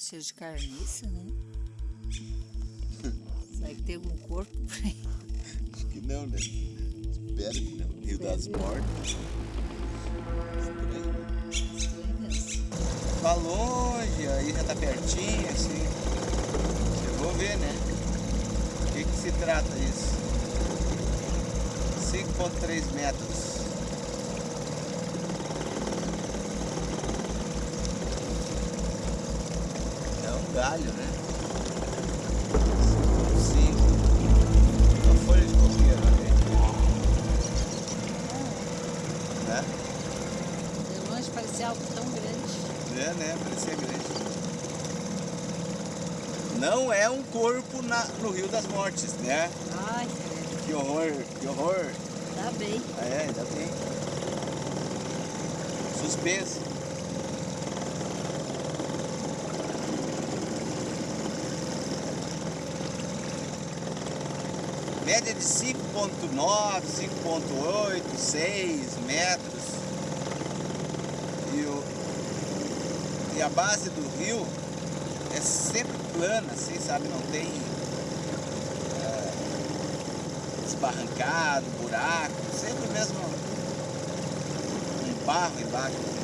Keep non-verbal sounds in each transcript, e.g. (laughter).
cheiro de carniça, né? Será que tem algum corpo por aí? Acho que não, né? Espero que não. Rio das. Mortes. Tá longe, aí já tá pertinho, assim. Eu vou ver, né? O que que se trata isso? 5.3 metros. É um galho, né? 5.5. Uma folha de coqueiro ali. Né? De longe parecia algo tão grande. É, né? Parecia grande. Não é um corpo na, no Rio das Mortes, né? Ai, credo. Que horror, que horror. Tá bem. É, ainda bem. Suspense. De 5.9, 5.8, 6 metros. E, o, e a base do rio é sempre plana, assim, sabe? Não tem é, esbarrancado, buraco, sempre mesmo um barro embaixo.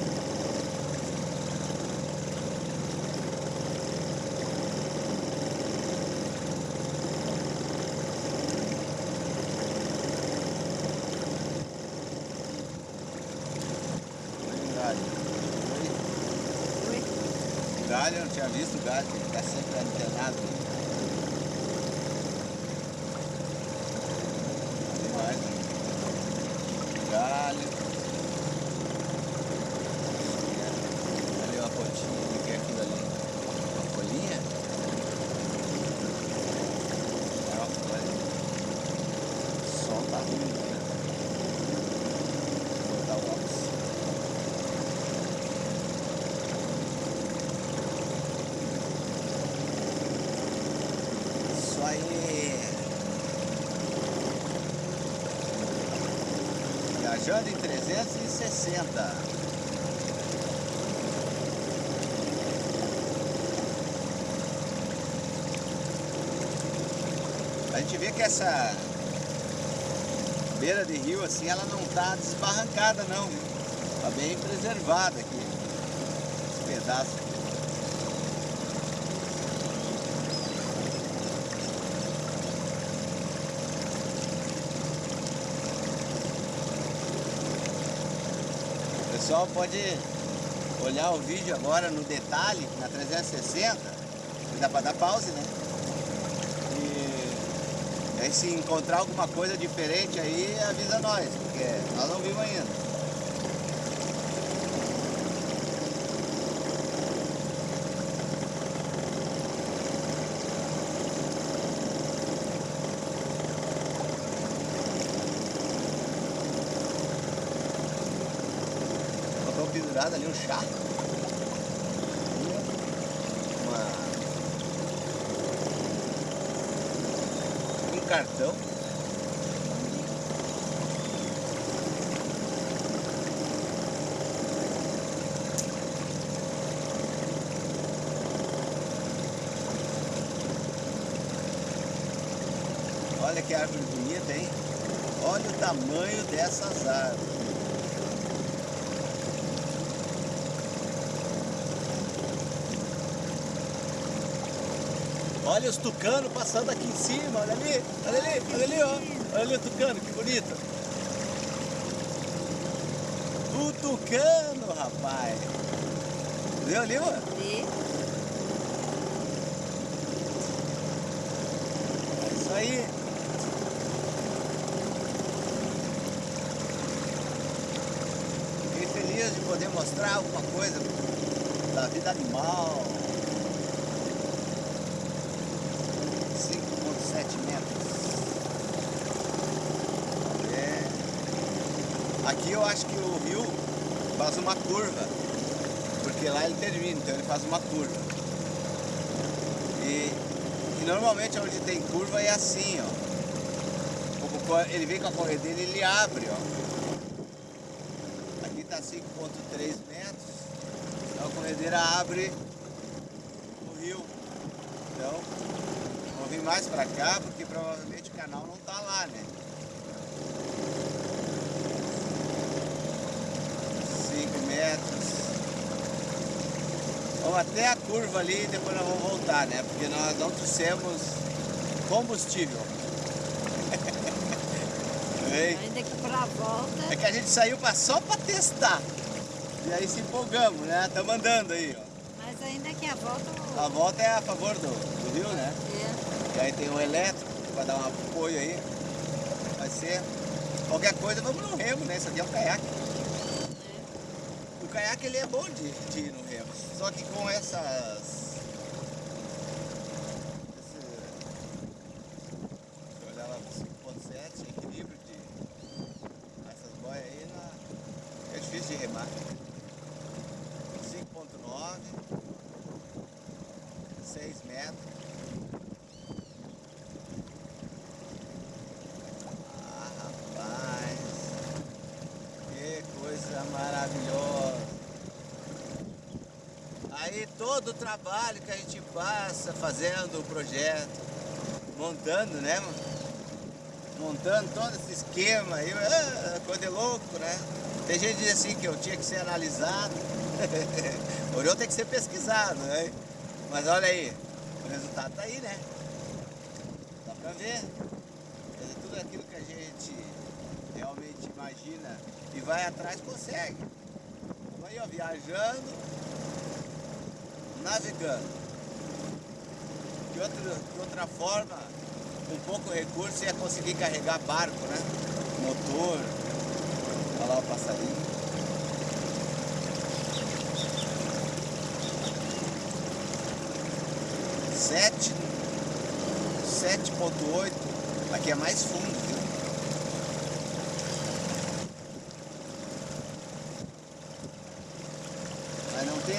Olha o galho. Oi? O eu não tinha visto o galho, ele está sempre antenado. Ali mais um galho. Ali uma pontinha, o que é aquilo ali? Uma folhinha? É uma folha. O sol tá ruim, né? Vou botar o óculos. Isso aí. Em 360. A gente vê que essa beira de rio assim, ela não tá desbarrancada não, viu? Tá bem preservada aqui. Esse pedaço pessoal pode olhar o vídeo agora no detalhe, na 360, e dá para dar pause, né? E aí se encontrar alguma coisa diferente aí, avisa nós, porque nós não vimos ainda. Pendurado ali um chá. Uma... Um cartão. Olha que árvore bonita, hein? Olha o tamanho dessas árvores. Olha os tucanos passando aqui em cima, olha ali, olha ali, olha ali, ó. Olha ali o tucano, que bonito. O tucano, rapaz. Viu ali, mano? E É isso aí. Fiquei feliz de poder mostrar alguma coisa da vida animal. 5.7 metros. Vamos ver. Aqui eu acho que o rio faz uma curva. Porque lá ele termina, então ele faz uma curva. E, e normalmente onde tem curva é assim, ó. Ele vem com a corredeira e ele abre, ó. Aqui tá 5.3 metros. Então a corredeira abre o rio. Então, vou vir mais pra cá porque provavelmente o canal não tá lá, né? 5 metros. Vamos até a curva ali e depois nós vamos voltar, né? Porque nós não trouxemos combustível. (laughs) Ainda que pra volta. É que a gente saiu pra, só pra testar. E aí se empolgamos, né? Estamos andando aí, ó. Mas ainda que a volta. A volta é a favor do, do rio, né? É. E aí tem o elétrico pra dar um apoio aí. Vai ser. Qualquer coisa, vamos no remo, né? Isso aqui é um caiaque. Caiaque ele é bom de, de ir no remo. Só que com essas. Esse, deixa eu olhar lá pro 5.7, equilíbrio de. Essas boias aí na, é difícil de remar. 5.9, 6 metros. Ah, rapaz, que coisa maravilhosa. Aí todo o trabalho que a gente passa fazendo o projeto, montando, né, mano? Montando todo esse esquema aí, ah, coisa de louco, né? Tem gente que diz assim que eu tinha que ser analisado, (laughs) o eu tem que ser pesquisado, né? Mas olha aí, o resultado tá aí, né? Dá pra ver. Dizer, tudo aquilo que a gente realmente imagina e vai atrás consegue. Aí, ó, viajando, navegando. De, outro, de outra forma, com pouco recurso, ia conseguir carregar barco, né? Motor. Olha lá o passarinho. Sete, sete ponto oito. Aqui é mais fundo, viu? Mas não tem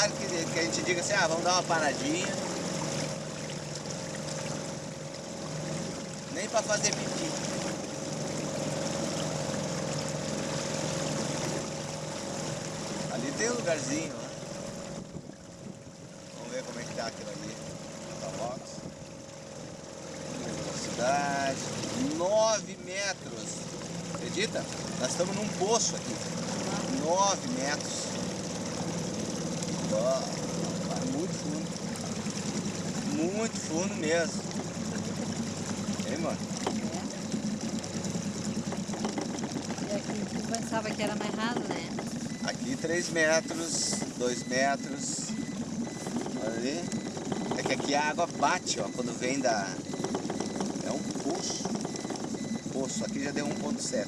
lugar que, que a gente diga assim, ah, vamos dar uma paradinha. Nem para fazer pipi. Ali tem um lugarzinho, né? Vamos ver como é que tá aquilo ali. Tá box. Velocidade. 9 metros. Acredita? Nós estamos num poço aqui. 9 metros. Ó, tá muito fundo. Muito fundo mesmo. Hein, mano? É. E aqui tu pensava que era mais raso, né? Aqui 3 metros, 2 metros. Ali. É que aqui a água bate, ó, quando vem da. É um poço. Poço. Aqui já deu 1.7.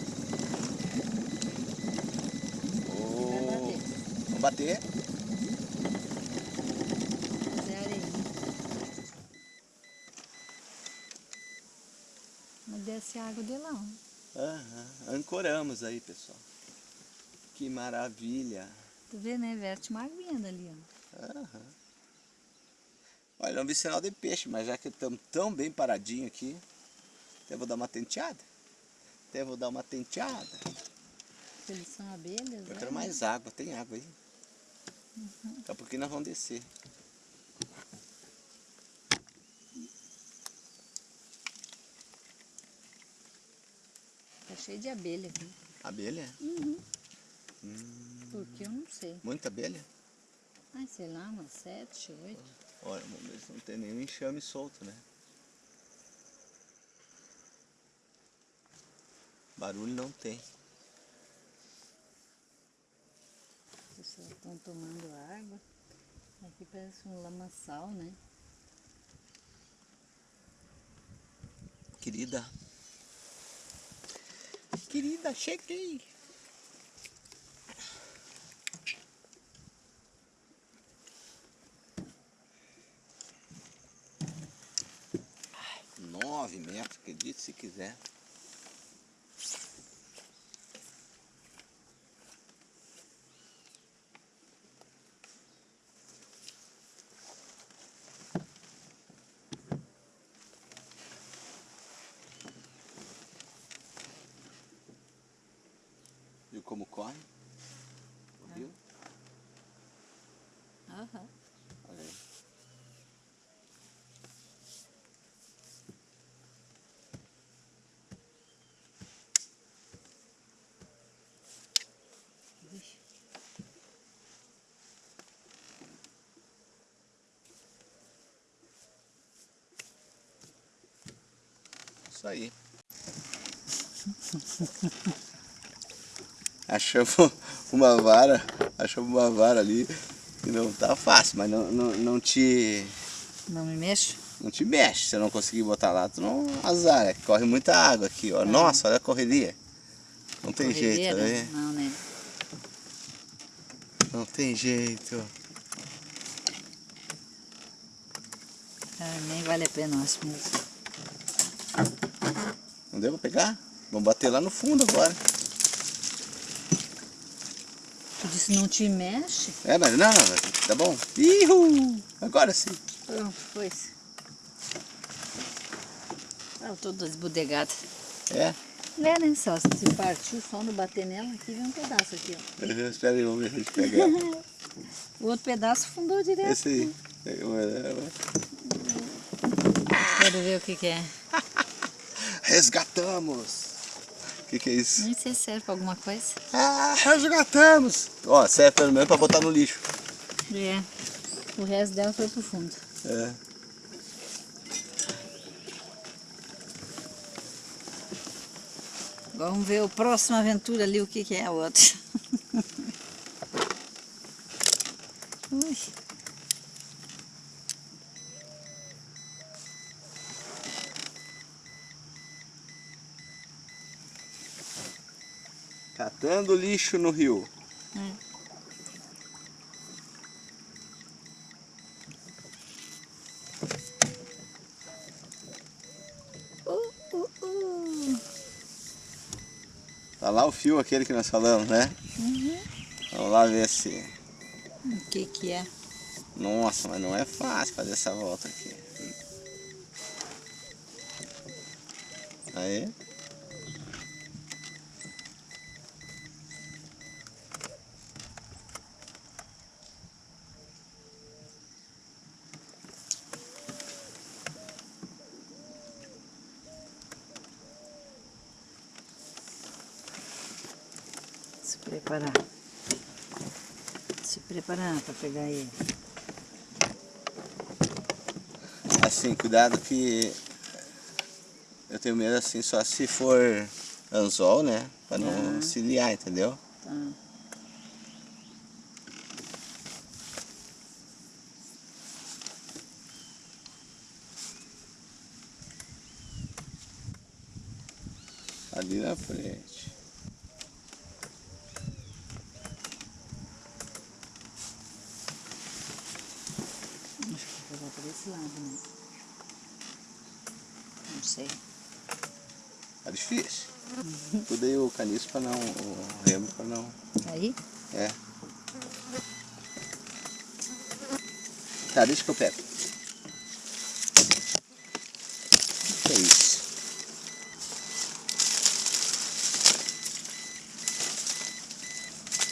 Ô, Vamos bater. Mas é areia. Mas água de. Aham, Ancoramos aí, pessoal. Que maravilha. Tu vê, né? Verte uma aguinha dali, ó. Aham. Olha, não vi sinal de peixe, mas já que estamos tão bem paradinho aqui, até vou dar uma tenteada. Até vou dar uma tenteada. Eles são abelhas, Eu né? quero mais água, tem água aí. Daqui a pouquinho nós vamos descer. Tá cheio de abelha aqui. Abelha? Por que eu não sei. Muita abelha? Ai, sei lá, umas sete, oito. Olha, vamos ver se não tem nenhum enxame solto, né? Barulho não tem. As pessoas estão tomando água. Aqui parece um lamaçal, né? Querida. Querida, cheguei. Nove metros, acredite se quiser. como corre. Viu? Aham. Olha aí. Vixe. Isso aí. (laughs) Achamos uma vara, achamos uma vara ali que não tá fácil, mas não, não, não te Não me mexo? não te mexe. Se eu não conseguir botar lá, tu não azar, é corre muita água aqui, ó. Nossa, olha a correria. Não tem jeito, Corredeira? né? Não, né? Não tem jeito. Ah, nem vale a pena, acho mesmo. Não deu pra pegar? Vamos bater lá no fundo agora. Tu disse não te mexe? É, mas não, não, tá bom. Ihu! Agora sim. Pronto, foi isso. Ah, esbudegado. É. É, né? Só se partiu só no bater nela, aqui vem um pedaço aqui, ó. (laughs) Espera aí, vamos ver se a gente pega. O outro pedaço fundou direto. Esse aí. Pega uma- uma- Quero ver o que que é. Resgatamos! O que, que é isso? Nem sei se serve pra alguma coisa. Ah, resgatamos! Ó, serve pelo menos pra botar no lixo. É. O resto dela foi pro fundo. É. Vamos ver o próximo aventura ali, o que que é o outro. Catando lixo no rio. É. Uh, uh, uh. Tá lá o fio aquele que nós falamos, né? Uhum. Vamos lá ver se... O que que é? Nossa, mas não é fácil fazer essa volta aqui. Aí. Preparar. Se preparar para pegar ele. Assim, cuidado que eu tenho medo assim só se for anzol, né? Pra não Ah. se liar, entendeu? Tá. Ali na frente. Acho que vou pegar por esse lado, né? Não sei. Tá difícil. O caniço pra não. o remo pra não. Aí? É. Tá, deixa que eu pego. Que é isso?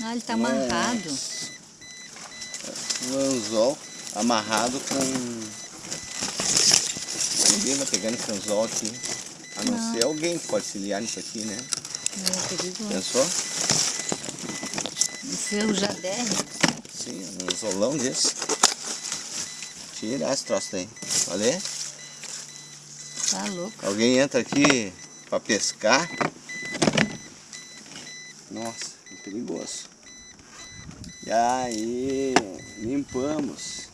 Ah, ele tá amarrado. Um anzol amarrado com. Ninguém vai pegar nesse anzol aqui. A não, Não. ser alguém que pode se liar nisso aqui, né? É. Pensou? Esse é o Jader. Sim, um anzolão desse. Tira esse troço aí. Tá louco. Alguém entra aqui pra pescar. Nossa, que perigoso. E aí, limpamos.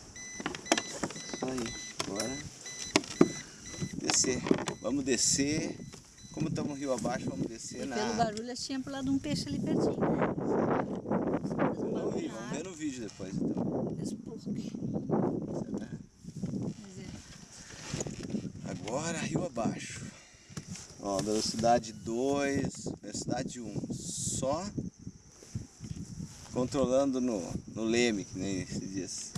Isso aí, agora descer. Vamos descer. Estamos rio abaixo, vamos descer E na. pelo barulho, acho que tinha pulado um peixe ali pertinho. né? Não vi, vamos ver no vídeo depois então. É. Agora rio abaixo. Ó, velocidade 2, velocidade 1. Um. Só controlando no, no leme, que nem se diz.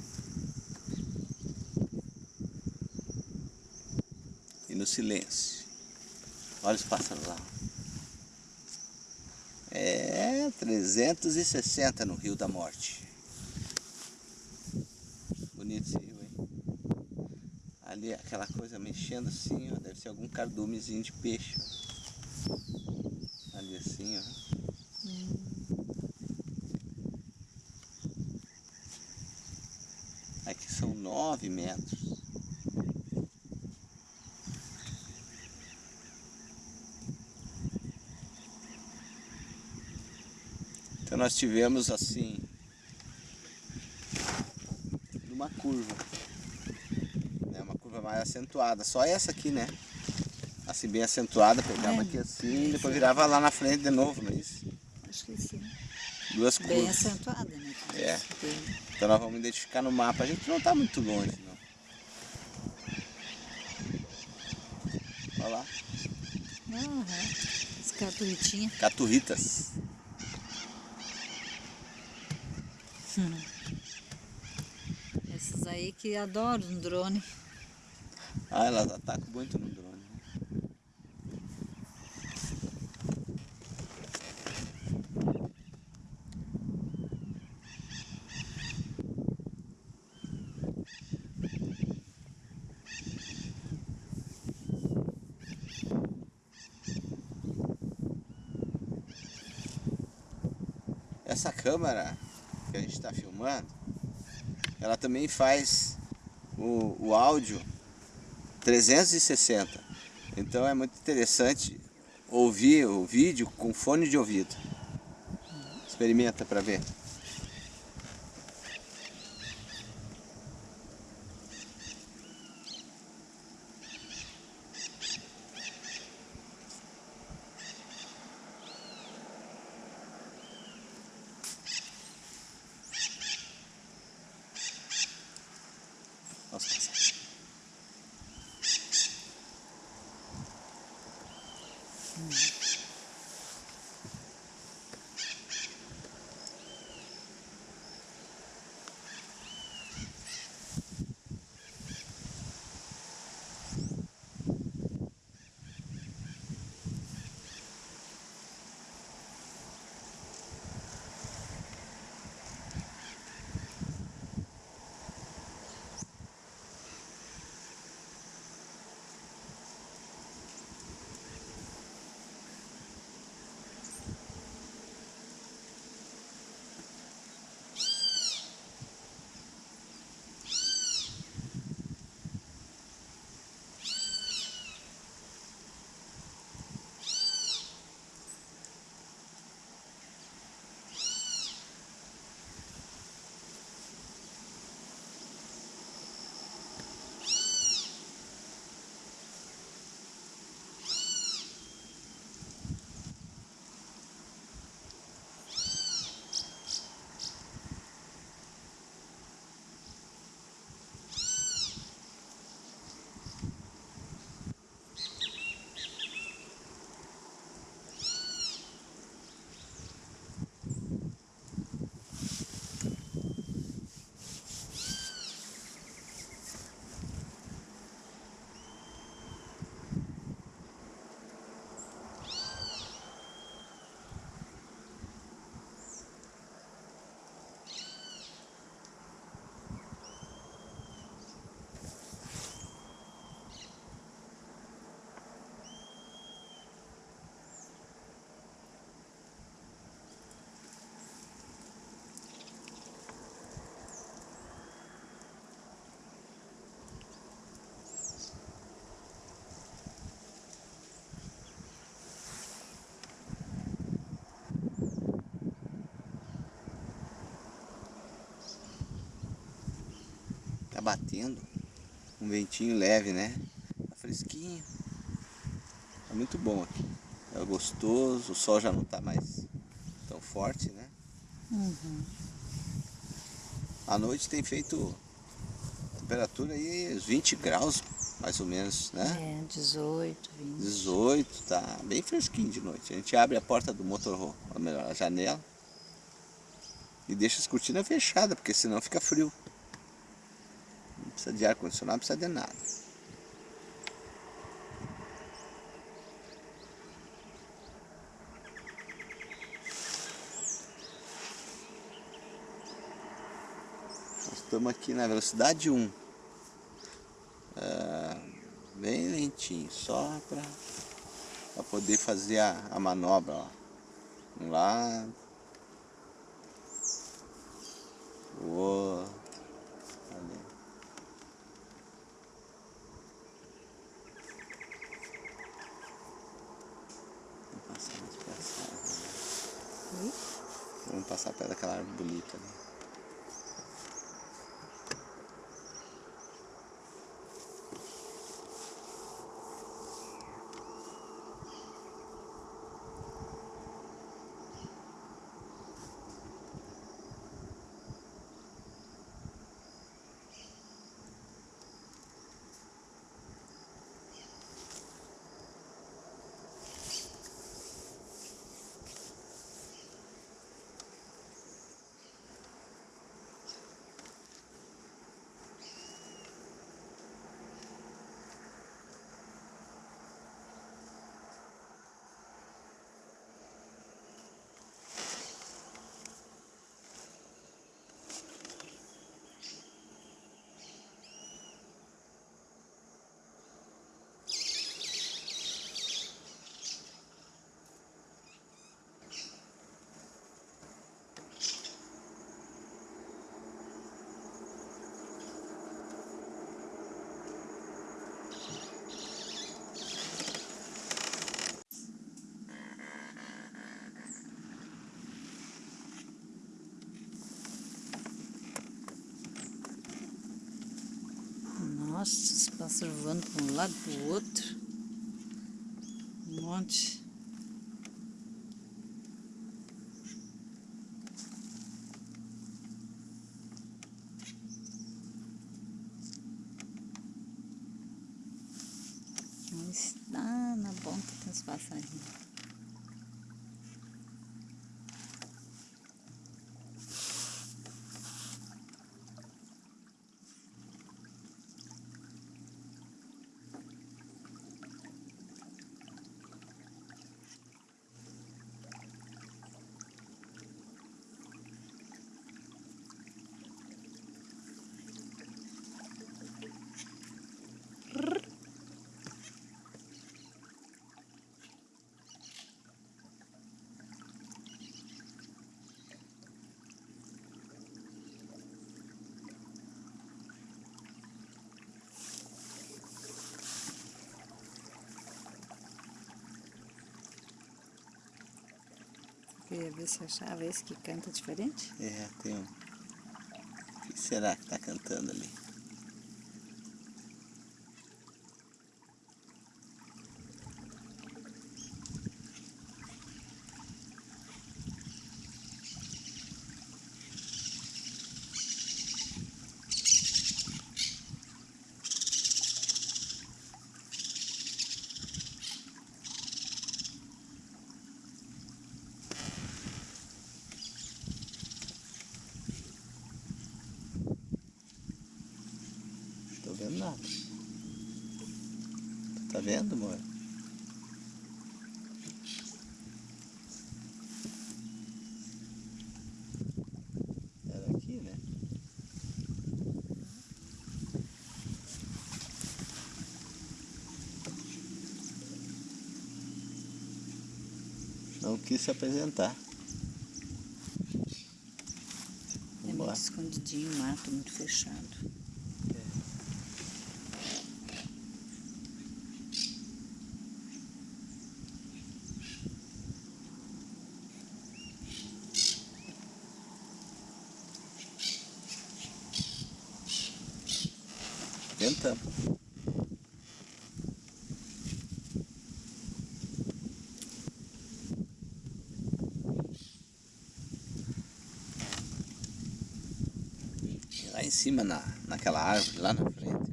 E no silêncio. Olha os pássaros lá. É, É, 360 no Rio da Morte. Bonito esse rio, hein? Ali aquela coisa mexendo assim, ó, deve ser algum cardumezinho de peixe. Ali assim, ó. Hum. Aqui são nove metros. Nós tivemos assim uma curva, né? uma curva mais acentuada, só essa aqui, né? Assim bem acentuada, pegava É. aqui assim, depois virava lá na frente de novo, não é isso? Acho que sim. Duas Bem curvas. acentuada, né? É. Bem- Então nós vamos identificar no mapa, a gente não está muito longe, não. Olha lá, Aham. As caturritinhas. caturritas. Esses aí que adoram um drone. Ah, elas atacam muito no drone. né? Essa câmera que a gente está filmando, ela também faz o, o áudio 360. Então é muito interessante ouvir o vídeo com fone de ouvido. Experimenta para ver. Tá batendo. Um ventinho leve, né? Tá fresquinho. Tá muito bom aqui. É gostoso, o sol já não tá mais tão forte, né? Uhum. À noite tem feito temperatura aí uns 20 graus, mais ou menos, né? É, 18, 20. 18, tá bem fresquinho de noite. A gente abre a porta do motorhome, ou melhor, a janela, e deixa as cortinas fechadas, porque senão fica frio precisa de ar-condicionado, não precisa de nada. Estamos aqui na velocidade 1. É, bem lentinho, só para poder fazer a, a manobra. Ó. Um lado. O outro. Passar perto daquela árvore bonita ali. Nossa, os pássaros voando para um lado para o outro. Um monte. Lá na ponta tem os passarinhos. Ver se achava esse que canta diferente? É, tem um. O que será que tá cantando ali? vendo nada. Tu tá vendo, amor? Era aqui, né? Não quis se apresentar. É muito escondidinho, mato muito fechado. Lá em cima, na, naquela árvore, lá na frente,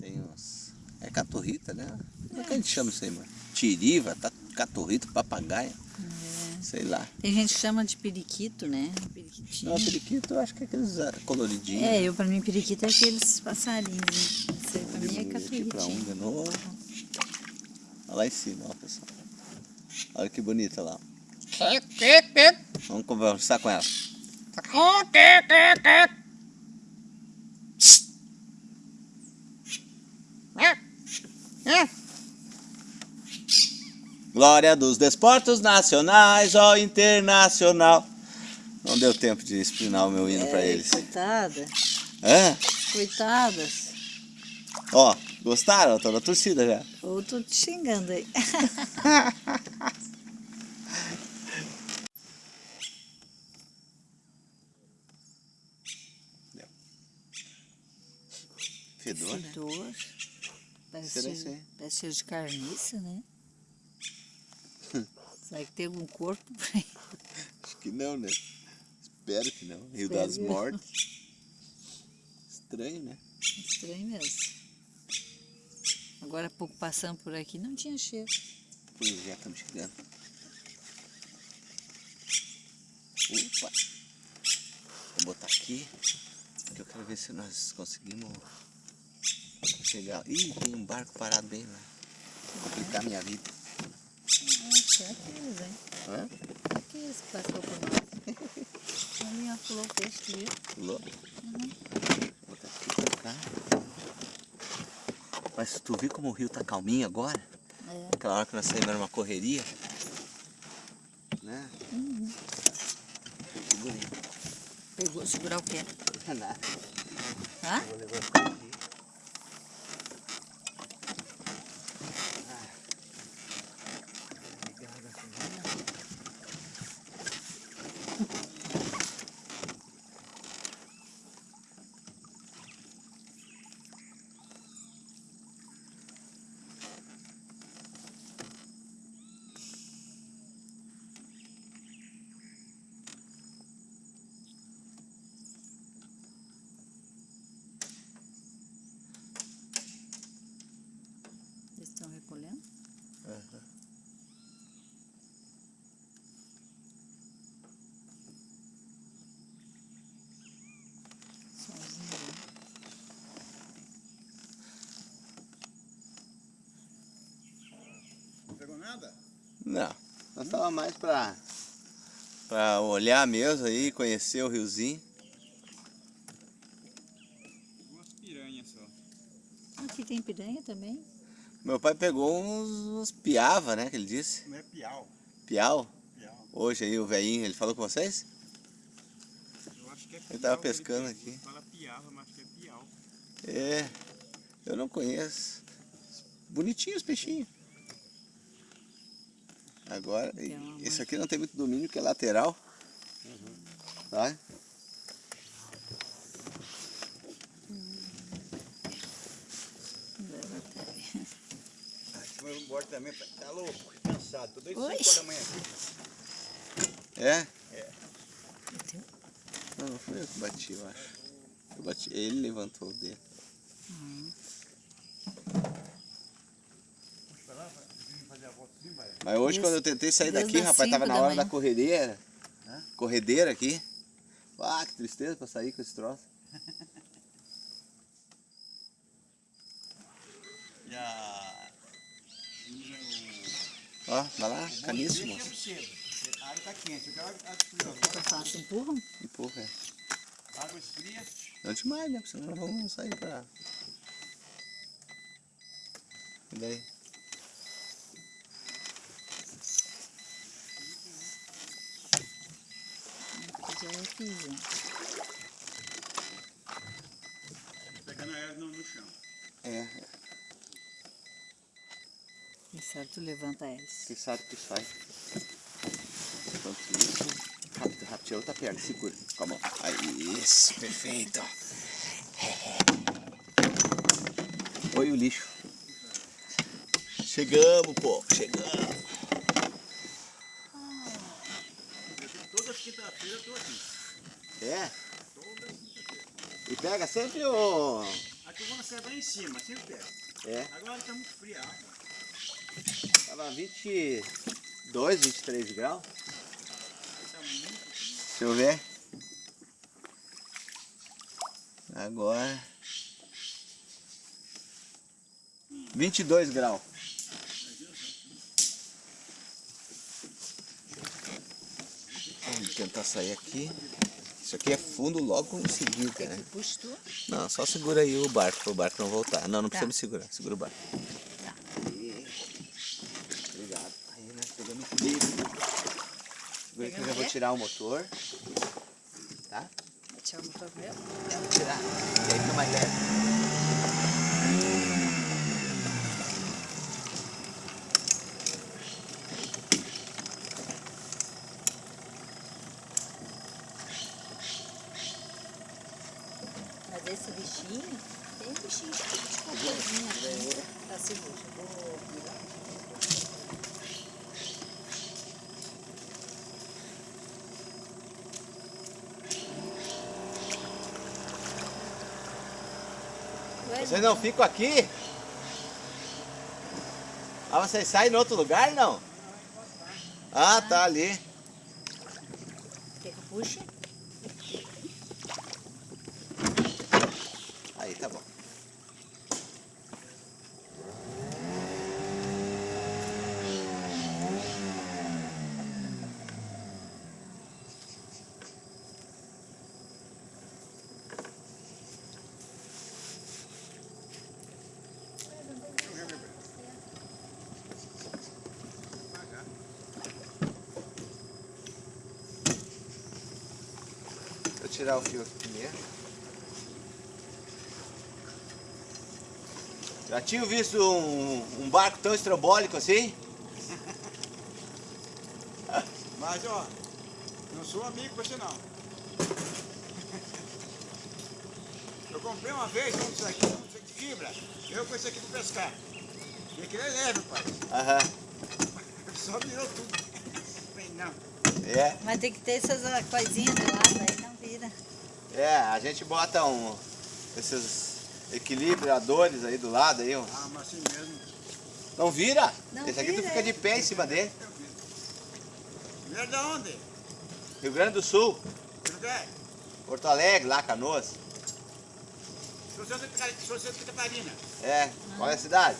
tem uns... É caturrita, né? Como é que a gente chama isso aí, mano? Tiriva, tá, caturrita, papagaia. É. Sei lá. Tem gente que chama de periquito, né? Periquitinho. Não, periquito eu acho que é aqueles ah, coloridinhos. É, eu pra mim periquito é aqueles passarinhos. Né? Isso aí pra mim é caturritinho. Pra um de novo. Olha lá em cima, ó, pessoal. Olha que bonita lá. Vamos conversar com ela. É. Glória dos desportos nacionais, ó internacional. Não deu tempo de explinar o meu hino pra É, eles. Coitada. Hã? Coitadas. Ó, gostaram? Tô na torcida já. Ou tô te xingando aí. Fedor? Fedor. Parece, parece cheiro de carniça, né? (laughs) Será que tem algum corpo por aí? Acho que não, né? Espero que não. Rio Espero das que. Mortes. Estranho, né? Estranho mesmo. Agora há pouco passando por aqui não tinha cheiro. Pois é, estamos chegando. Opa! Vou botar aqui, porque eu quero ver se nós conseguimos chegar. Ih, tem um barco parado bem lá. Vou complicar minha vida. Certeza, hein? Hã? Que isso que passou por nós? Ali, ó, pulou o peixe ali. Pulou? Vou botar aqui pra cá. Mas tu viu como o rio tá calminho agora? É. Aquela hora que nós saímos era uma correria. Né? Uhum. Segurei. Pegou, segurar o quê? Nada. Hã? Vou levantar aqui. Ligar a gasolina. Eles estão recolhendo? Aham. Sozinho. né? Não pegou nada? Não, nós tava mais pra, pra olhar mesmo aí, conhecer o riozinho. Duas piranhas só. Aqui tem piranha também? Meu pai pegou uns, uns piava, né, que ele disse. Não é piau. Piau. Piau. Hoje aí o velhinho, ele falou com vocês? Eu acho que é piau. Ele tava pescando pegou. aqui. Fala piava, mas acho que é piau. É, eu não conheço. Bonitinho os peixinhos. Agora, uma esse aqui não tem muito domínio, que é lateral. Tá? Eu vou embora também. Tá louco, cansado. Tô. 5 horas da manhã aqui. É? Tem- Não, não foi eu que bati, eu acho. Eu bati, ele levantou o dele. Vai lá, vai vim fazer a volta assim, vai. Mas hoje Desde- quando eu tentei sair desde daqui, rapaz, tava na da hora da manhã. corredeira. Hã? Corredeira aqui. Ah, que tristeza pra sair com esse troço. (laughs) E a... Ó, vai lá, caniço, moço. A água tá quente. Eu quero água agora. faço, empurram? Empurra. é. Água esfria. Não demais, né? Porque senão nós vamos sair pra... E daí? É gente. Pegando ela no, no chão. É, E certo, levanta eles. quem sabe que sai. Enquanto isso, rápido, rápido, tira outra perna, segura com a mão. Aí, isso, perfeito. Oi, o lixo. Chegamos, pô, chegamos. Todas as quinta-feiras eu tô aqui. É? E pega sempre o... Vou na serra lá em cima, sempre pego. É, Agora tá muito fria a água. tava 22, 23 graus. Tá muito frio. Deixa eu ver. Agora. 22 graus. Vamos tentar sair aqui. Isso aqui é fundo logo em seguida, né? Não, só segura aí o barco, para o barco não voltar. Não, não precisa tá. me segurar, segura o barco. Tá. Obrigado. Aí, né, nós pegamos o livro. Segura que eu já vou tirar o motor. Tá? Tchau tirar o motor meu? Tirar. E aí fica mais leve. Mas esse bichinho, tem um bichinho de cocôzinho aqui. Tá. Vou. Ué, Vocês não ficam aqui? Ah, vocês saem em outro lugar, não? Ah, tá ali. Quer que eu puxe? Aí, tá bom. Vou tirar o fio aqui primeiro. Já tinha visto um, um barco tão estrambólico assim? (laughs) Mas, ó, não sou amigo você não. Eu comprei uma vez um disso aqui, um de fibra. Eu com esse aqui para pescar. E aquele é leve, pai. Aham. (laughs) Só virou tudo. Falei, não. É, Mas tem que ter essas coisinhas do lado aí, não. É, a gente bota um, esses equilibradores aí do lado aí, ó. Ah, mas assim mesmo. Não vira? Não Esse aqui tu vira, fica é. de pé em cima dele. Eu vi. Vieram da onde? Rio Grande do Sul, Que lugar? Porto Alegre, lá, Canoas. Sou Santa Catarina. É, qual é a cidade?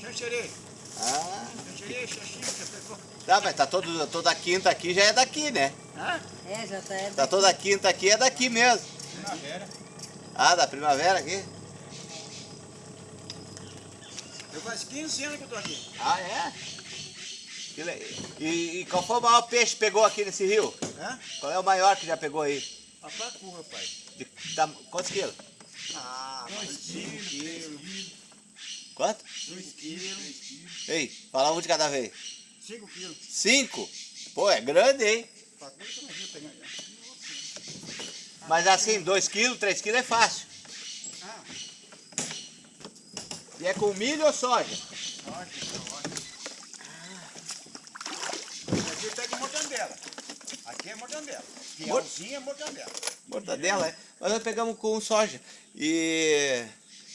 Xanxerê. Ah, tá, mas tá todo, toda quinta aqui já é daqui, né? Hã? É, já tá. É Tá toda quinta aqui é daqui mesmo. Primavera. Ah, da primavera aqui? Eu faz 15 anos que eu tô aqui. Ah, é? E, e qual foi o maior peixe que pegou aqui nesse rio? Hã? Qual é o maior que já pegou aí? A pacu, rapaz. De, tam- quantos quilos? Ah, 2 quilos. Quanto? 2 quilos. Ei, fala um de cada vez. 5 quilos. Cinco? Pô, é grande, hein? Mas assim, dois quilos, três quilos é fácil. Ah, E é com milho ou soja? ótimo. Ah. Aqui pega mortandela. Aqui é mortandela. Fielzinha é mortandela. Mortadela, é. Mas nós pegamos com soja. E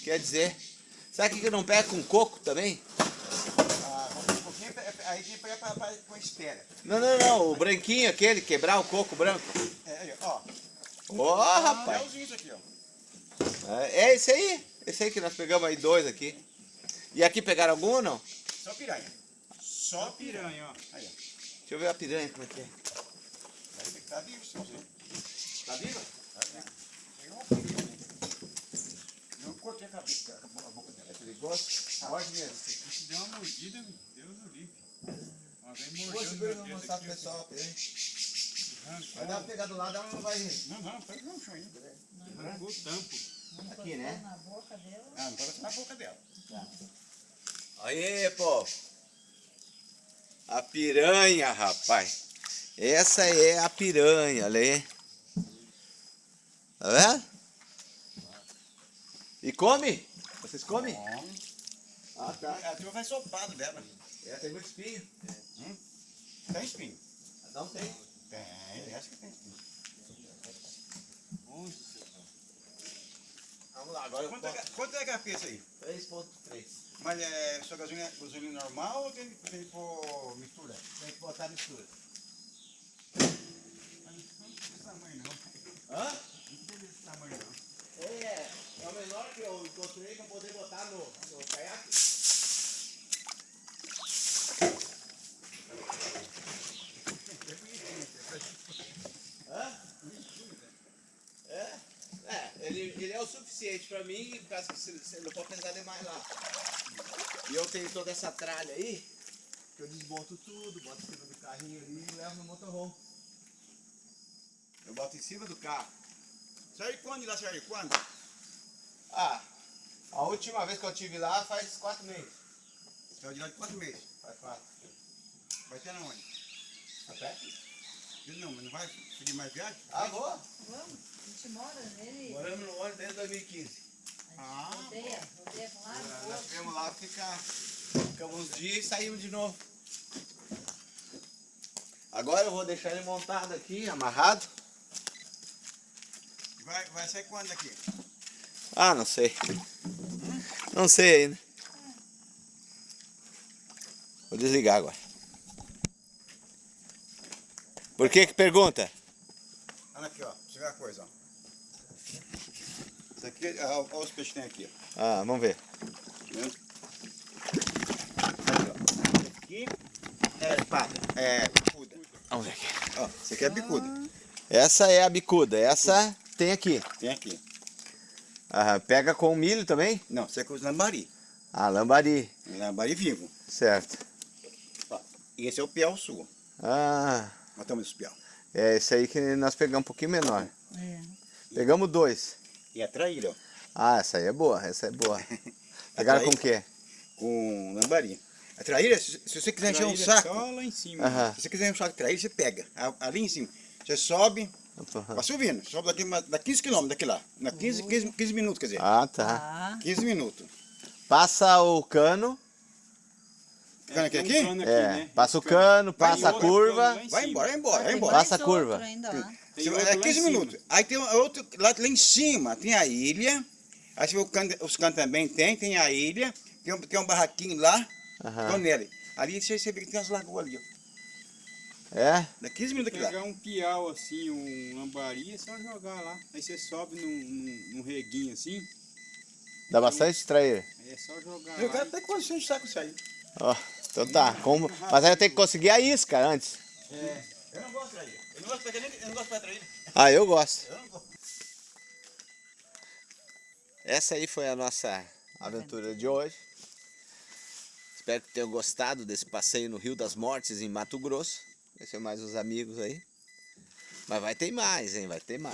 quer dizer, sabe o que que não pega com coco também? Ah, um pouquinho, aí tem que pegar pra, pra, com espera. Não, não, não, o branquinho aquele, quebrar o coco branco. É, aí, ó. Ó, rapaz. Fielzinho isso aqui, ó. É, é esse aí. Esse aí que nós pegamos aí dois aqui. E aqui pegaram algum ou não? Só piranha. Só piranha, ó. Aí, ó. Deixa eu ver a piranha como é que é. Aí, tá vivo, seu Zé. Tá viva? Tá vivo. Pegou uma piranha. Eu cortei a cabeça, a boca dela. É perigoso? Pode mesmo. Se der uma mordida, Deus o livre. Meu vou dedo mostrar pro aqui, pessoal Vai dar uma pegada do lado, ela não vai Não, não, pega no chão ainda. Arrancou o tampo. aqui, né? Na boca dela. Ah, não pode na boca dela. Aí, pô. A piranha, rapaz. Essa é a piranha, ali. Tá vendo? E come? Vocês comem? Ah, tá. A turma vai sopado dela. É, tem muito espinho. Tem espinho? Não tem. Tem, essa que tem espinho. Vamos lá, agora eu Quanto é, boto ga- quanto é a cabeça aí? 3.3. Mas é só gasolina, gasolina normal ou tem, tem que pôr mistura? Tem que botar mistura. Mas não tem desse tamanho não. Hã? Não tem desse tamanho não. É, é o menor que eu encontrei pra poder botar no, no caiaque. É? É, ele, ele é o suficiente pra mim, por causa que você não pode pesar demais lá. E eu tenho toda essa tralha aí, que eu desmonto tudo, boto em cima do carrinho ali e levo no motorhome. Eu boto em cima do carro. Saiu quando lá, quando? Ah, a última vez que eu tive lá faz quatro meses. Saiu de lá de quatro meses. Faz quatro. Vai ser na onde? Tá? Ele Não, mas não vai seguir mais viagem? Ah, vou. Vamos, a gente mora nele. Moramos no ônibus desde 2015. Ah, Rodeia, rodeia um lado, pro Nós viemos lá ficar, ficamos uns dias e saímos de novo. Agora eu vou deixar ele montado aqui, amarrado. vai, vai sair quando daqui? Ah, não sei. Não sei ainda. Vou desligar agora. Por que que pergunta? Olha aqui, ó. Você vê a coisa, ó. Isso aqui, olha os peixes que tem aqui. Ah, vamos ver. Aqui, é espada, é bicuda. Vamos ver aqui. Ó, isso aqui é bicuda. Essa é a bicuda, essa tem aqui. Tem aqui. Ah, pega com milho também? Não, isso aqui é os lambari. Ah, lambari, Lambari vivo. certo. E esse é o piau sul. Ah, Nós estamos esse piau. é esse aí que nós pegamos um pouquinho menor. É. Pegamos dois. E a traíra, ó. Ah, essa aí é boa, essa é boa. (laughs) Pegaram com o quê? Com lambari. A traíra, se, se você quiser encher um saco, Só lá em cima. Aham. se você quiser um saco de traíra, você pega. Ali em cima. Você sobe, vai subindo. Sobe daqui, dá 15 quilômetros daqui lá. Na 15, 15, 15 minutos, quer dizer. Ah, tá. Tá. 15 minutos. Passa o cano, Ficando aqui, um aqui? cano é, né? passa o cano, passa a curva. Vai embora, vai embora, vai embora. Passa a curva. é lá em 15 cima. minutos. Aí tem um outro, lá, lá em cima tem a ilha. Aí você vê o cano, os canos também tem, tem a ilha. Tem um, tem um barraquinho lá, com nele. Ali você, você vê que tem as lagoas ali, ó. É? Dá 15 minutos aqui lá. Pegar um piau assim, um lambari, é só jogar lá. Aí você sobe num, num, num reguinho assim, Dá bastante aí é só jogar Eu lá. quero até quando você saco isso aí. Ó, então tá. Como... Mas aí eu tenho que conseguir a isca antes. É. Eu não gosto de traíra. Eu não gosto de traíra. Eu não gosto. Ah, eu gosto. Eu não gosto. Essa aí foi a nossa aventura de hoje. Espero que tenham gostado desse passeio no Rio das Mortes, em Mato Grosso. Conhecer mais os amigos aí. Mas vai ter mais, hein? Vai ter mais.